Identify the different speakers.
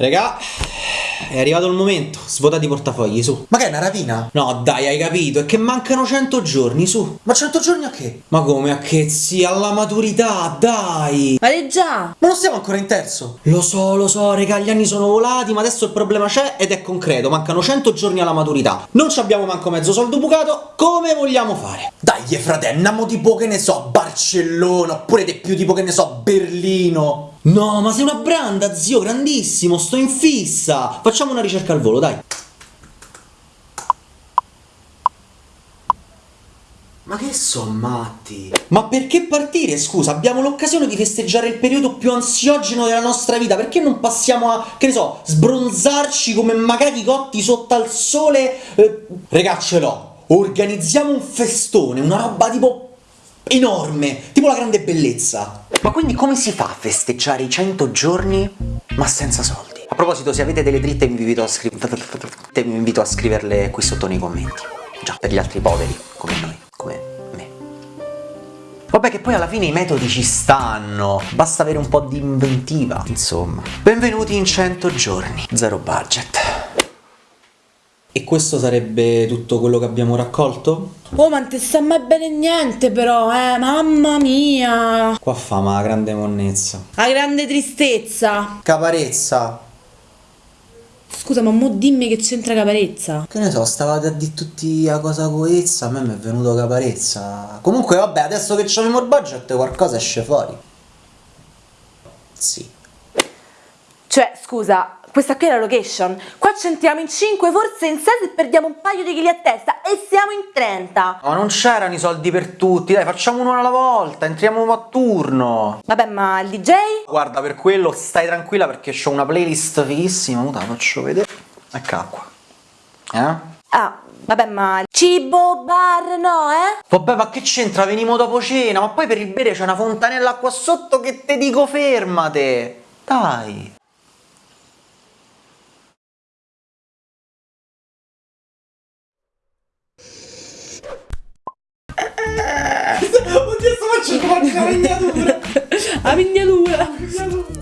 Speaker 1: Regà, è arrivato il momento. Svuotati i portafogli, su.
Speaker 2: Ma che è una rapina?
Speaker 1: No, dai, hai capito. È che mancano 100 giorni, su.
Speaker 2: Ma 100 giorni a che?
Speaker 1: Ma come a che zia? Alla maturità, dai.
Speaker 3: Ma è già!
Speaker 2: Ma non siamo ancora in terzo.
Speaker 1: Lo so, lo so, regà, gli anni sono volati, ma adesso il problema c'è ed è concreto. Mancano 100 giorni alla maturità. Non ci abbiamo manco mezzo soldo bucato. Come vogliamo fare?
Speaker 2: Dai, frate, andiamo tipo che ne so, Barcellona, oppure di più tipo che ne so, Berlino.
Speaker 1: No, ma sei una branda, zio, grandissimo, sto in fissa. Facciamo una ricerca al volo, dai.
Speaker 2: Ma che sono matti?
Speaker 1: Ma perché partire, scusa? Abbiamo l'occasione di festeggiare il periodo più ansiogeno della nostra vita, perché non passiamo a, che ne so, sbronzarci come macachi cotti sotto al sole? Eh, regà, ce l'ho. Organizziamo un festone, una roba tipo enorme, tipo la grande bellezza.
Speaker 2: Ma quindi come si fa a festeggiare i 100 giorni ma senza soldi? A proposito, se avete delle dritte vi invito a, scri vi invito a scriverle qui sotto nei commenti. Già, per gli altri poveri, come noi, come me. Vabbè che poi alla fine i metodi ci stanno, basta avere un po' di inventiva, insomma. Benvenuti in 100 giorni, zero budget.
Speaker 1: E questo sarebbe tutto quello che abbiamo raccolto?
Speaker 3: Oh, ma non ti sta mai bene niente però, eh, mamma mia!
Speaker 1: Qua fa ma la grande monnezza.
Speaker 3: La grande tristezza.
Speaker 2: Caparezza.
Speaker 3: Scusa, ma mo dimmi che c'entra caparezza.
Speaker 2: Che ne so, stavate a dire tutti a cosa coezza, a me mi è venuto caparezza. Comunque vabbè, adesso che c'abbiamo il budget qualcosa esce fuori. Sì.
Speaker 3: Cioè, scusa, questa qui è la location. Qua c'entriamo in 5, forse in 6 se perdiamo un paio di chili a testa e siamo in 30.
Speaker 2: Ma non c'erano i soldi per tutti, dai, facciamo uno alla volta, entriamo a turno.
Speaker 3: Vabbè, ma il DJ?
Speaker 2: Guarda, per quello stai tranquilla perché ho una playlist fighissima, la faccio vedere. Eccola qua. Eh?
Speaker 3: Ah, vabbè, ma cibo, bar, no, eh?
Speaker 2: Vabbè, ma che c'entra? Venimo dopo cena, ma poi per il bere c'è una fontanella qua sotto che te dico fermate. Dai.
Speaker 1: Oddio, sto facendo la miniatura!
Speaker 3: La miniatura!